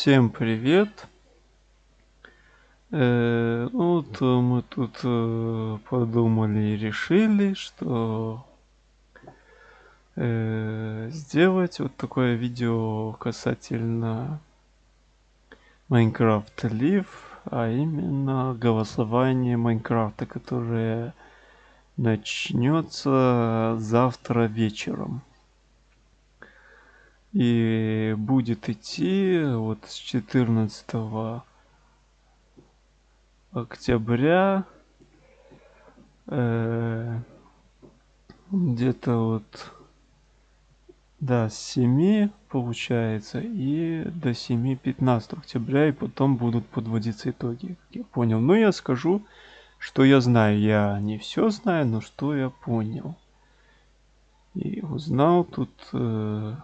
Всем привет! Э, ну вот э, мы тут э, подумали и решили, что э, сделать вот такое видео касательно Minecraft Live, а именно голосование Майнкрафта, которое начнется завтра вечером и будет идти вот с 14 октября э, где-то вот с 7 получается и до 7 15 октября и потом будут подводиться итоги, как я понял. Но я скажу, что я знаю. Я не все знаю, но что я понял. И узнал тут э,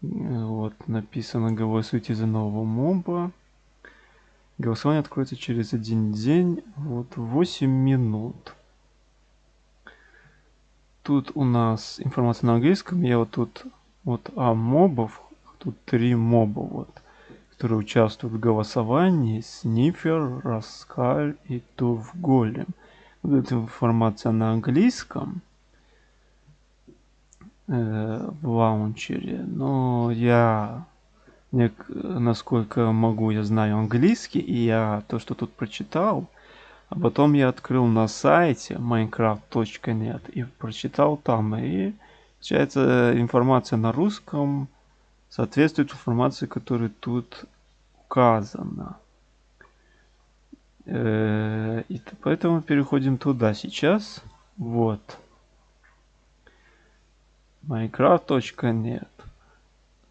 вот, написано голосуйте за нового моба. Голосование откроется через один день, вот 8 минут. Тут у нас информация на английском. Я вот тут вот а мобов, тут три моба вот, которые участвуют в голосовании. Снифер, Раскаль и Тув Голем. Вот эта информация на английском. Э, в лаунчере, но я, насколько могу, я знаю английский, и я то, что тут прочитал, а потом я открыл на сайте minecraft.net и прочитал там, и получается информация на русском соответствует информации, которая тут указана. Э, и поэтому переходим туда сейчас. Вот minecraft.net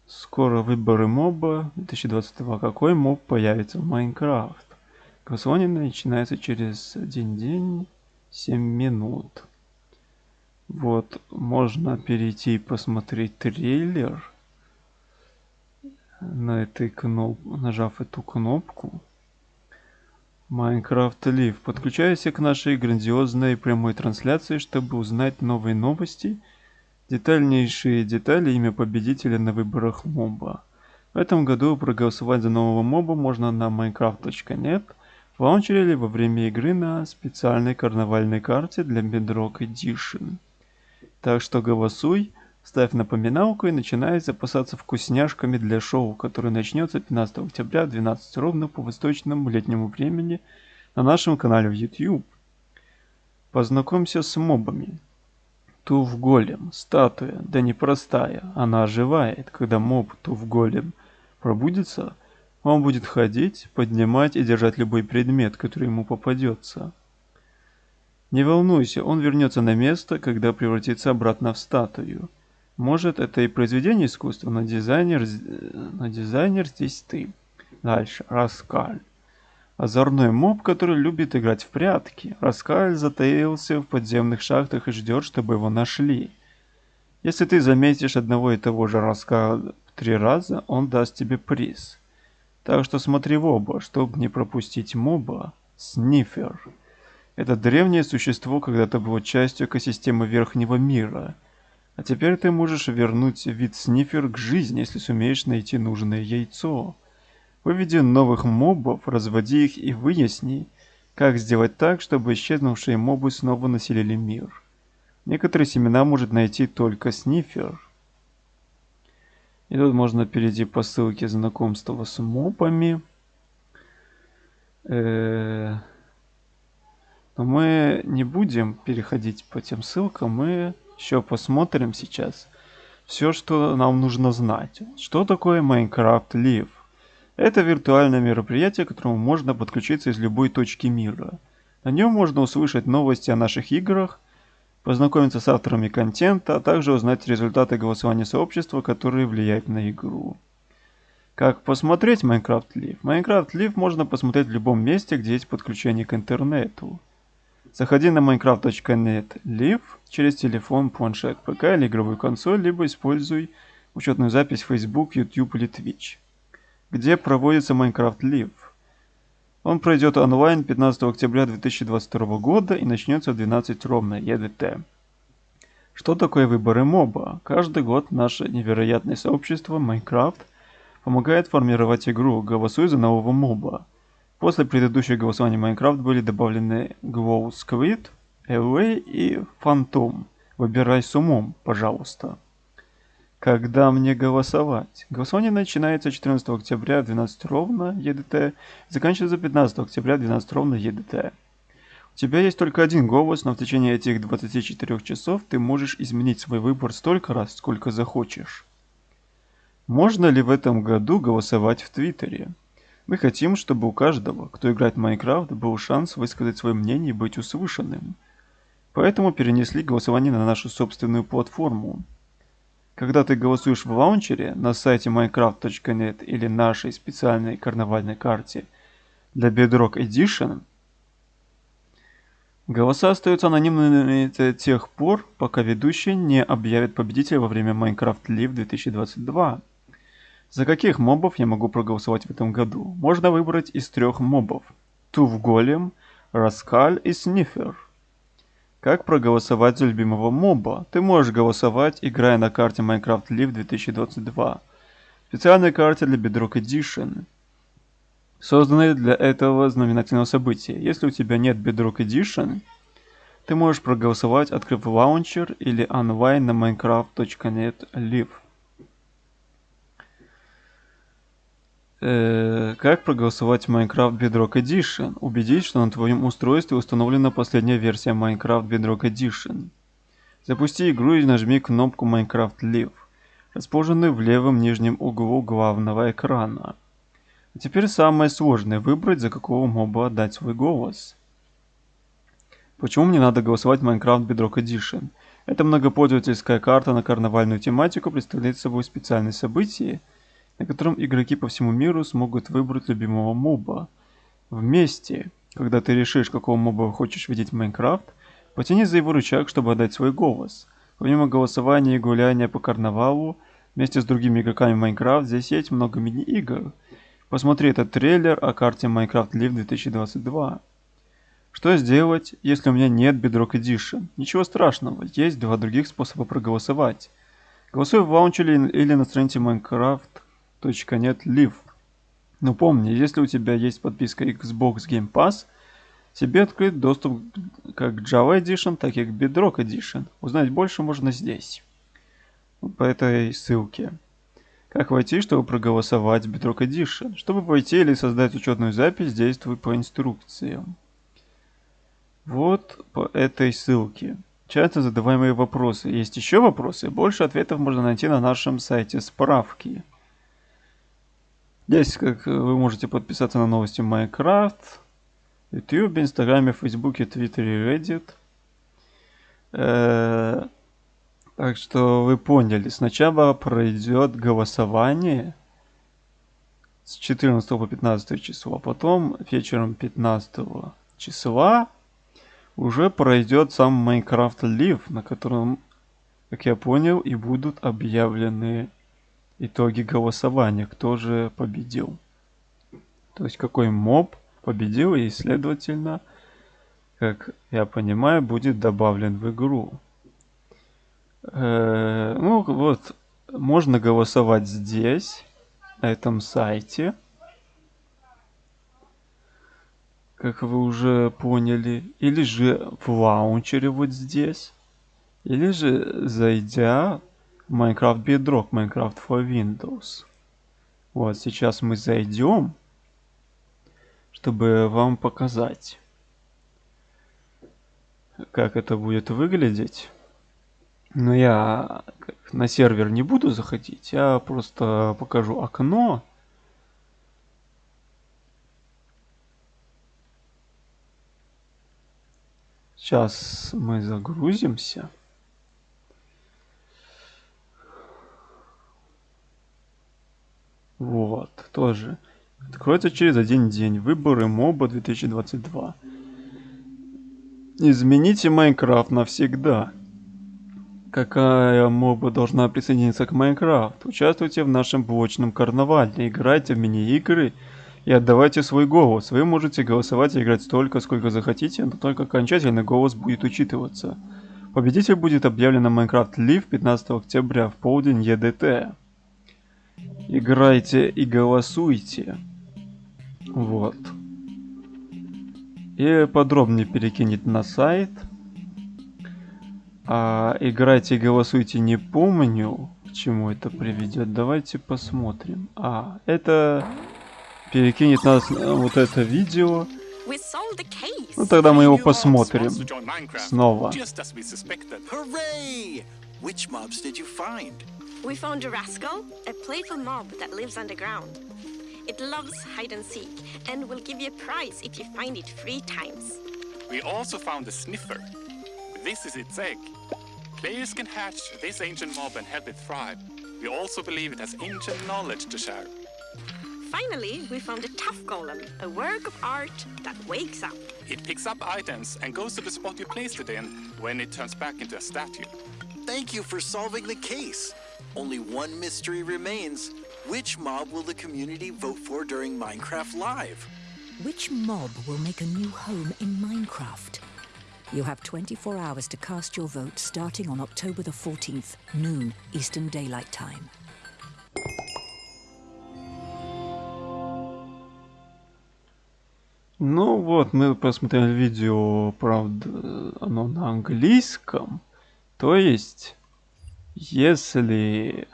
Скоро выборы моба 2022. Какой моб появится в Майнкрафт? Голосование начинается через один день, 7 минут. Вот, можно перейти и посмотреть трейлер. На этой кноп... нажав эту кнопку. Minecraft Live. Подключайся к нашей грандиозной прямой трансляции, чтобы узнать новые новости – Детальнейшие детали имя победителя на выборах моба. В этом году проголосовать за нового моба можно на minecraft.net в лаунчере или во время игры на специальной карнавальной карте для Bedrock Edition. Так что голосуй, ставь напоминалку и начинай запасаться вкусняшками для шоу, которое начнется 15 октября в 12 ровно по восточному летнему времени на нашем канале в YouTube. Познакомься с мобами. Тув-голем, статуя, да не простая, она оживает, когда моб Тув-голем пробудится, он будет ходить, поднимать и держать любой предмет, который ему попадется. Не волнуйся, он вернется на место, когда превратится обратно в статую. Может, это и произведение искусства, но дизайнер, но дизайнер здесь ты. Дальше, Раскаль. Озорной моб, который любит играть в прятки. Раскаль затаился в подземных шахтах и ждет, чтобы его нашли. Если ты заметишь одного и того же Раскаля три раза, он даст тебе приз. Так что смотри в оба, чтобы не пропустить моба. Снифер. Это древнее существо когда-то было частью экосистемы Верхнего мира. А теперь ты можешь вернуть вид Снифер к жизни, если сумеешь найти нужное яйцо. Выведи новых мобов, разводи их и выясни, как сделать так, чтобы исчезнувшие мобы снова населили мир. Некоторые семена может найти только снифер. И тут можно перейти по ссылке знакомства с мобами. Э, но мы не будем переходить по тем ссылкам, мы еще посмотрим сейчас все, что нам нужно знать. Что такое Minecraft Live? Это виртуальное мероприятие, к которому можно подключиться из любой точки мира. На нем можно услышать новости о наших играх, познакомиться с авторами контента, а также узнать результаты голосования сообщества, которые влияют на игру. Как посмотреть Minecraft Live? Minecraft Live можно посмотреть в любом месте, где есть подключение к интернету. Заходи на minecraft.net live через телефон, планшет, ПК или игровую консоль, либо используй учетную запись Facebook, YouTube или Twitch где проводится Minecraft Live. Он пройдет онлайн 15 октября 2022 года и начнется в 12 ровно ЕДТ. Что такое выборы моба? Каждый год наше невероятное сообщество Minecraft помогает формировать игру, голосуя за нового моба. После предыдущих голосований Minecraft были добавлены Glow Squid, LA и Phantom. Выбирай с умом, пожалуйста. Когда мне голосовать? Голосование начинается 14 октября 12 ровно ЕДТ, заканчивается 15 октября 12 ровно ЕДТ. У тебя есть только один голос, но в течение этих 24 часов ты можешь изменить свой выбор столько раз, сколько захочешь. Можно ли в этом году голосовать в Твиттере? Мы хотим, чтобы у каждого, кто играет в Майнкрафт, был шанс высказать свое мнение и быть услышанным. Поэтому перенесли голосование на нашу собственную платформу. Когда ты голосуешь в лаунчере на сайте minecraft.net или нашей специальной карнавальной карте для Bedrock Edition, голоса остаются анонимными до тех пор, пока ведущий не объявит победителя во время Minecraft Live 2022. За каких мобов я могу проголосовать в этом году? Можно выбрать из трех мобов. Тув Голем, Раскаль и Снифер. Как проголосовать за любимого моба? Ты можешь голосовать, играя на карте Minecraft Live 2022. Специальной карте для Bedrock Edition. Созданной для этого знаменательного события. Если у тебя нет Bedrock Edition, ты можешь проголосовать, открыв лаунчер или онлайн на minecraft.net live. Э, как проголосовать в Minecraft Bedrock Edition? Убедись, что на твоем устройстве установлена последняя версия Minecraft Bedrock Edition. Запусти игру и нажми кнопку Minecraft Live, расположенную в левом нижнем углу главного экрана. А теперь самое сложное – выбрать, за какого моба отдать свой голос. Почему мне надо голосовать в Minecraft Bedrock Edition? Эта многопользовательская карта на карнавальную тематику представляет собой специальное событие – на котором игроки по всему миру смогут выбрать любимого моба. Вместе, когда ты решишь, какого моба хочешь видеть в Майнкрафт, потяни за его рычаг, чтобы отдать свой голос. Помимо голосования и гуляния по карнавалу, вместе с другими игроками Майнкрафт, здесь есть много мини-игр. Посмотри этот трейлер о карте Minecraft Live 2022. Что сделать, если у меня нет Bedrock Edition? Ничего страшного, есть два других способа проголосовать. Голосуй в лаунчере или на странице Minecraft .NET Live. Но помни, если у тебя есть подписка Xbox Game Pass, тебе открыт доступ как к Java Edition, так и к Bedrock Edition. Узнать больше можно здесь, по этой ссылке. Как войти, чтобы проголосовать в Bedrock Edition? Чтобы войти или создать учетную запись, действуй по инструкциям. Вот по этой ссылке. Часто задаваемые вопросы. Есть еще вопросы? Больше ответов можно найти на нашем сайте справки. Здесь как вы можете подписаться на новости Minecraft, YouTube, Инстаграме, Фейсбуке, Твиттере, Reddit. Э, так что вы поняли, сначала пройдет голосование с 14 по 15 число, а потом вечером 15 числа уже пройдет сам Minecraft Live, на котором, как я понял, и будут объявлены итоги голосования, кто же победил. То есть какой моб победил и, следовательно, как я понимаю, будет добавлен в игру. Э, ну вот, можно голосовать здесь, на этом сайте. Как вы уже поняли. Или же в лаунчере вот здесь. Или же зайдя Minecraft Bedrock, Minecraft for Windows. Вот, сейчас мы зайдем, чтобы вам показать, как это будет выглядеть. Но я на сервер не буду заходить, я просто покажу окно. Сейчас мы загрузимся. Вот, тоже. Откроется через один день. Выборы моба 2022. Измените Майнкрафт навсегда. Какая моба должна присоединиться к Майнкрафт? Участвуйте в нашем блочном карнавале, играйте в мини-игры и отдавайте свой голос. Вы можете голосовать и играть столько, сколько захотите, но только окончательный голос будет учитываться. Победитель будет объявлен на Minecraft Live 15 октября в полдень ЕДТ. Играйте и голосуйте. Вот. И подробнее перекинет на сайт. А играйте и голосуйте не помню, к чему это приведет. Давайте посмотрим. А, это перекинет нас на вот это видео. Ну тогда мы его посмотрим снова. Which mobs did you find? We found a rascal, a playful mob that lives underground. It loves hide and seek and will give you a prize if you find it three times. We also found a sniffer. This is its egg. Players can hatch this ancient mob and help it thrive. We also believe it has ancient knowledge to share. Finally, we found a tough golem, a work of art that wakes up. It picks up items and goes to the spot you placed it in when it turns back into a statue. Thank you for solving the case. Only one mystery remains. Which mob will the community vote for during Minecraft Live? Which mob will make a new home in Minecraft? You have 24 hours to cast your vote starting on October the 14th, noon, Eastern Daylight Time. Ну вот, мы посмотрели видео, правда, оно на английском. То есть, если,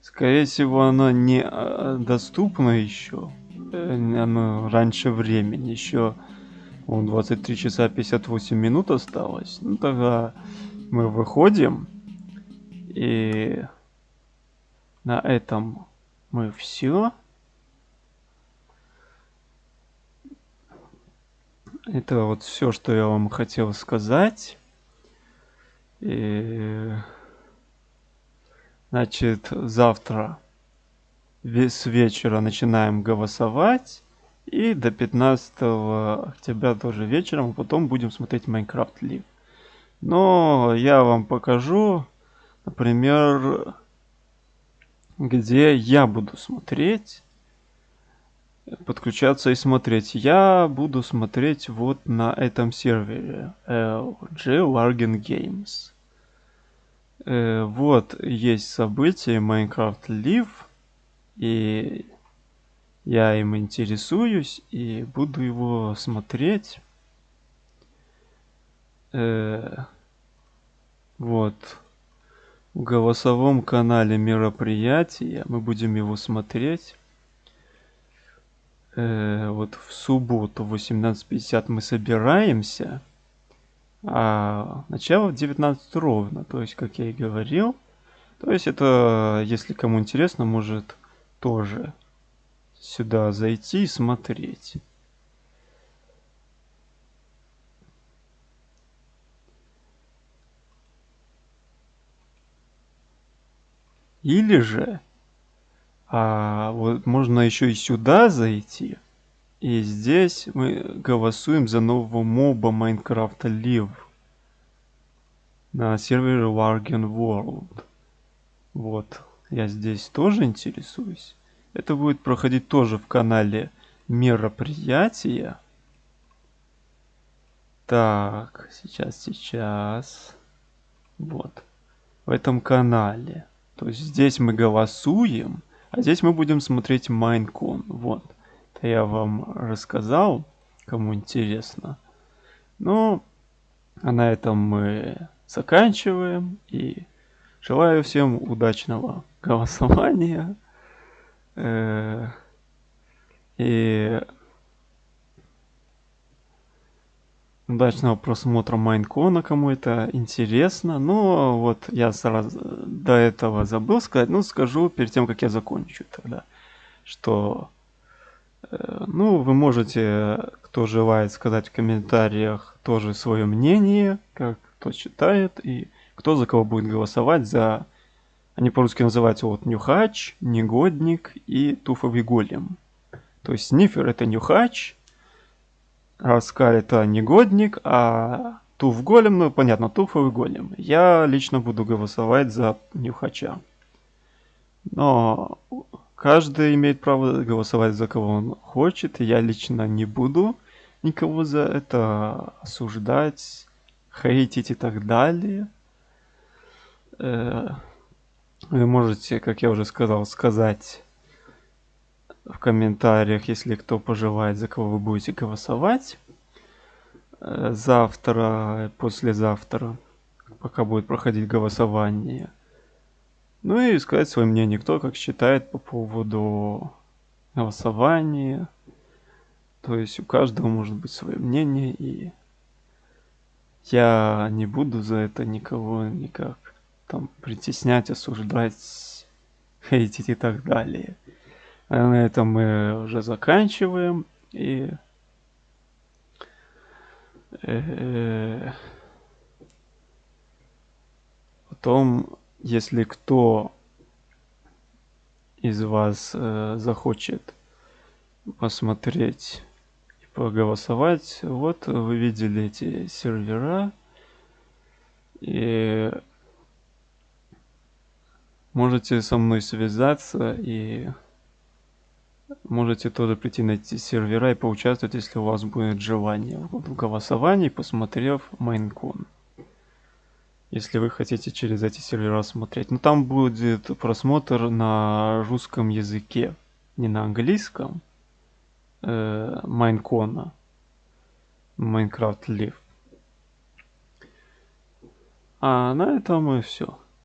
скорее всего, оно не а, доступно еще, э, оно раньше времени, еще Вон 23 часа 58 минут осталось. Ну тогда мы выходим. И на этом мы все. Это вот все, что я вам хотел сказать. И... Значит, завтра с вечера начинаем голосовать. И до 15 октября тоже вечером, потом будем смотреть Minecraft Live. Но я вам покажу, например, где я буду смотреть, подключаться и смотреть. Я буду смотреть вот на этом сервере LG Largen Games. Э, вот есть событие Minecraft Live. И я им интересуюсь и буду его смотреть. Э, вот. В голосовом канале мероприятия мы будем его смотреть. Э, вот в субботу в 18.50 мы собираемся. А начало в 19 ровно. То есть, как я и говорил. То есть это, если кому интересно, может тоже сюда зайти и смотреть. Или же, а, вот можно еще и сюда зайти. И здесь мы голосуем за нового моба Майнкрафта Live на сервере Wargen World. Вот, я здесь тоже интересуюсь. Это будет проходить тоже в канале мероприятия. Так, сейчас, сейчас. Вот. В этом канале. То есть здесь мы голосуем, а здесь мы будем смотреть Майнкон. Вот. Это я вам рассказал, кому интересно. Ну, а на этом мы заканчиваем. И желаю всем удачного голосования. Э, и удачного просмотра Майнкона, кому это интересно. Но вот я сразу до этого забыл сказать, ну скажу перед тем, как я закончу тогда, что э, ну вы можете, кто желает сказать в комментариях тоже свое мнение, как кто считает и кто за кого будет голосовать за они по-русски называются вот нюхач, негодник и туфовый голем. То есть снифер это нюхач, раскаль это негодник, а туф голем, ну понятно, туфовый голем. Я лично буду голосовать за нюхача. Но каждый имеет право голосовать за кого он хочет. Я лично не буду никого за это осуждать, хейтить и так далее. Э, вы можете, как я уже сказал, сказать в комментариях, если кто пожелает, за кого вы будете голосовать. Э, завтра, послезавтра, пока будет проходить голосование. Ну и сказать свое мнение, кто как считает по поводу голосования. То есть у каждого может быть свое мнение, и я не буду за это никого никак там притеснять, осуждать, хейтить и так далее. А на этом мы уже заканчиваем. И э, потом, если кто из вас э, захочет посмотреть и поголосовать, вот вы видели эти сервера. И можете со мной связаться и можете тоже прийти на эти сервера и поучаствовать, если у вас будет желание в голосовании, посмотрев Майнкон. Если вы хотите через эти сервера смотреть. Но там будет просмотр на русском языке, не на английском. Майнкона. Майнкрафт Лив. А на этом и все.